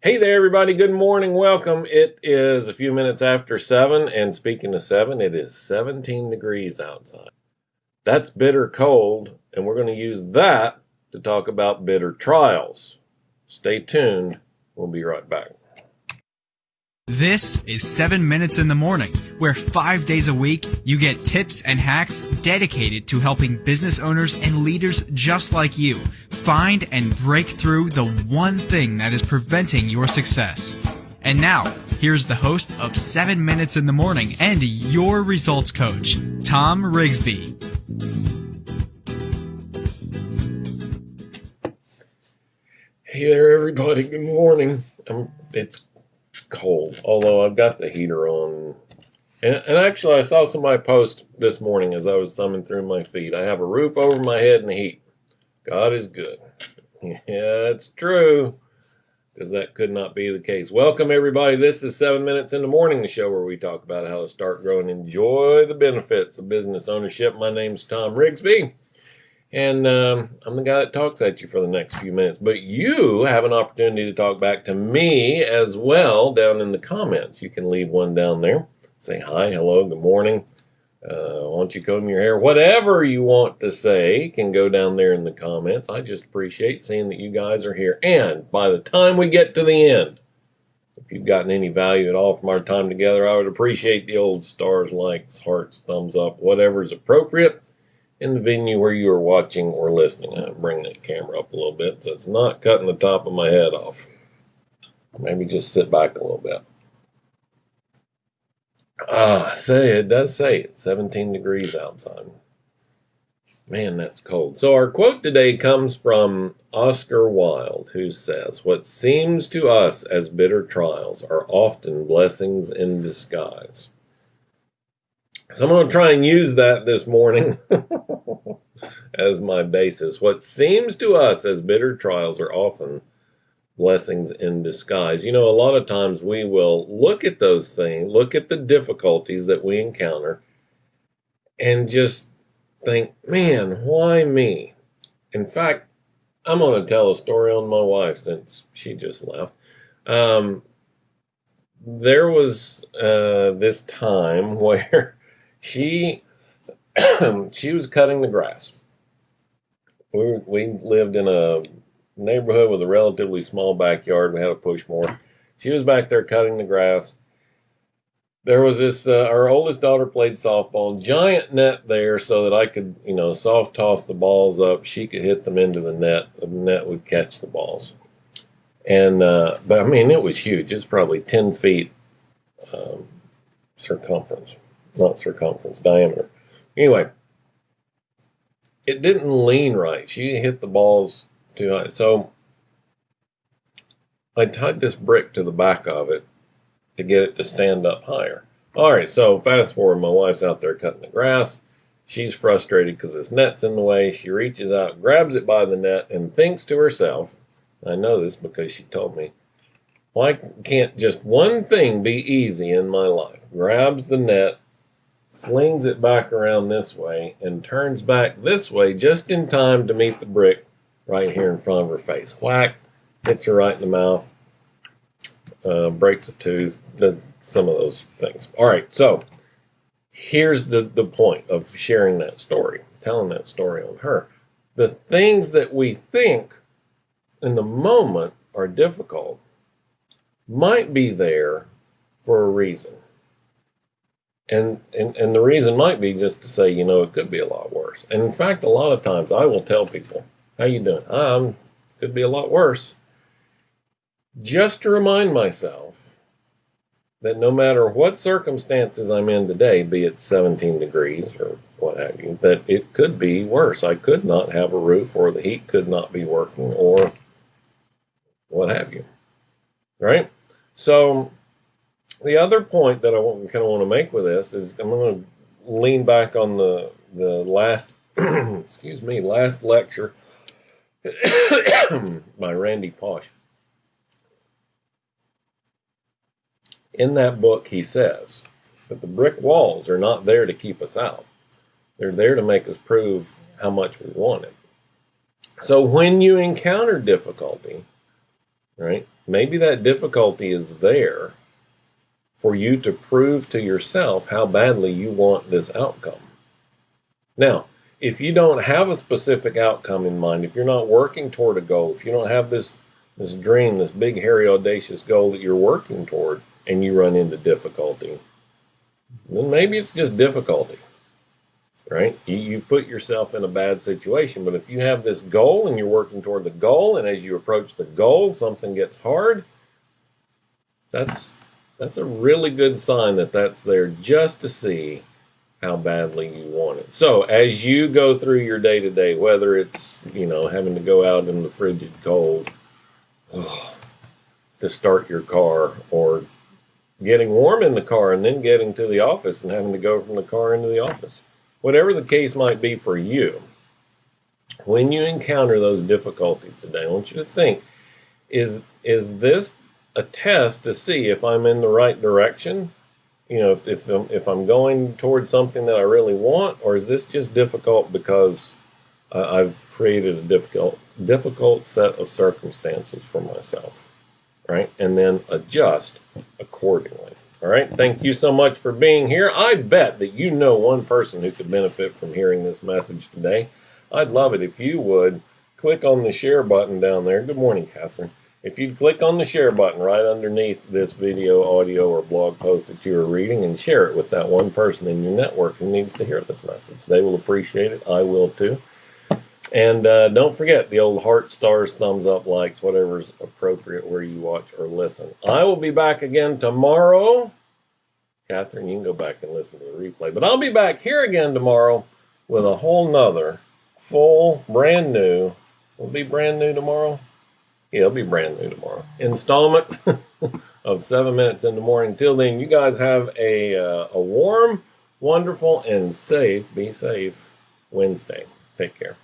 Hey there, everybody. Good morning. Welcome. It is a few minutes after seven, and speaking of seven, it is 17 degrees outside. That's bitter cold, and we're going to use that to talk about bitter trials. Stay tuned. We'll be right back. This is 7 Minutes in the Morning, where five days a week you get tips and hacks dedicated to helping business owners and leaders just like you find and break through the one thing that is preventing your success. And now, here's the host of 7 Minutes in the Morning and your results coach, Tom Rigsby. Hey there, everybody. Good morning. Um, it's cold, although I've got the heater on. And, and actually, I saw somebody post this morning as I was thumbing through my feed. I have a roof over my head and the heat. God is good. Yeah, it's true. Because that could not be the case. Welcome, everybody. This is 7 Minutes in the Morning, the show where we talk about how to start, grow, and enjoy the benefits of business ownership. My name's Tom Rigsby. And um, I'm the guy that talks at you for the next few minutes. But you have an opportunity to talk back to me as well down in the comments. You can leave one down there. Say hi, hello, good morning. Uh, why don't you comb your hair? Whatever you want to say can go down there in the comments. I just appreciate seeing that you guys are here. And by the time we get to the end, if you've gotten any value at all from our time together, I would appreciate the old stars, likes, hearts, thumbs up, whatever is appropriate in the venue where you are watching or listening. i bring that camera up a little bit so it's not cutting the top of my head off. Maybe just sit back a little bit. Ah, say it does say it. 17 degrees outside. Man, that's cold. So our quote today comes from Oscar Wilde, who says, What seems to us as bitter trials are often blessings in disguise. So I'm going to try and use that this morning as my basis. What seems to us as bitter trials are often blessings in disguise. You know, a lot of times we will look at those things, look at the difficulties that we encounter, and just think, man, why me? In fact, I'm going to tell a story on my wife since she just left. Um, there was uh, this time where she she was cutting the grass. We we lived in a neighborhood with a relatively small backyard. We had a push mower. She was back there cutting the grass. There was this, uh, our oldest daughter played softball, giant net there so that I could, you know, soft toss the balls up. She could hit them into the net. The net would catch the balls. And, uh, but I mean, it was huge. It's probably 10 feet um, circumference, not circumference, diameter. Anyway, it didn't lean right. She hit the balls too high. So I tied this brick to the back of it to get it to stand up higher. All right, so fast forward, my wife's out there cutting the grass. She's frustrated because this net's in the way. She reaches out, grabs it by the net, and thinks to herself, I know this because she told me, why can't just one thing be easy in my life? Grabs the net, flings it back around this way, and turns back this way just in time to meet the brick right here in front of her face. Whack, hits her right in the mouth, uh, breaks a tooth, the, some of those things. All right, so here's the, the point of sharing that story, telling that story on her. The things that we think in the moment are difficult might be there for a reason. And, and and the reason might be just to say, you know, it could be a lot worse. And in fact, a lot of times I will tell people, how you doing? Um, could be a lot worse. Just to remind myself that no matter what circumstances I'm in today, be it 17 degrees or what have you, that it could be worse. I could not have a roof or the heat could not be working or what have you. Right? So the other point that I kind of want to make with this is I'm going to lean back on the the last excuse me last lecture by Randy Pausch. In that book, he says that the brick walls are not there to keep us out. They're there to make us prove how much we want it. So when you encounter difficulty, right? Maybe that difficulty is there for you to prove to yourself how badly you want this outcome. Now, if you don't have a specific outcome in mind, if you're not working toward a goal, if you don't have this this dream, this big hairy audacious goal that you're working toward and you run into difficulty, then maybe it's just difficulty. Right? You you put yourself in a bad situation, but if you have this goal and you're working toward the goal and as you approach the goal something gets hard, that's that's a really good sign that that's there just to see how badly you want it. So as you go through your day to day, whether it's, you know, having to go out in the frigid cold oh, to start your car or getting warm in the car and then getting to the office and having to go from the car into the office, whatever the case might be for you, when you encounter those difficulties today, I want you to think, is, is this a test to see if I'm in the right direction. You know, if, if, I'm, if I'm going towards something that I really want, or is this just difficult because uh, I've created a difficult, difficult set of circumstances for myself, right? And then adjust accordingly. All right. Thank you so much for being here. I bet that you know one person who could benefit from hearing this message today. I'd love it if you would click on the share button down there. Good morning, Catherine. If you'd click on the share button right underneath this video, audio, or blog post that you are reading and share it with that one person in your network who needs to hear this message. They will appreciate it. I will too. And uh, don't forget the old heart, stars, thumbs up, likes, whatever's appropriate where you watch or listen. I will be back again tomorrow. Catherine, you can go back and listen to the replay. But I'll be back here again tomorrow with a whole nother full, brand new, will be brand new tomorrow yeah, it'll be brand new tomorrow. Installment of seven minutes in the morning. Till then, you guys have a uh, a warm, wonderful, and safe. Be safe. Wednesday. Take care.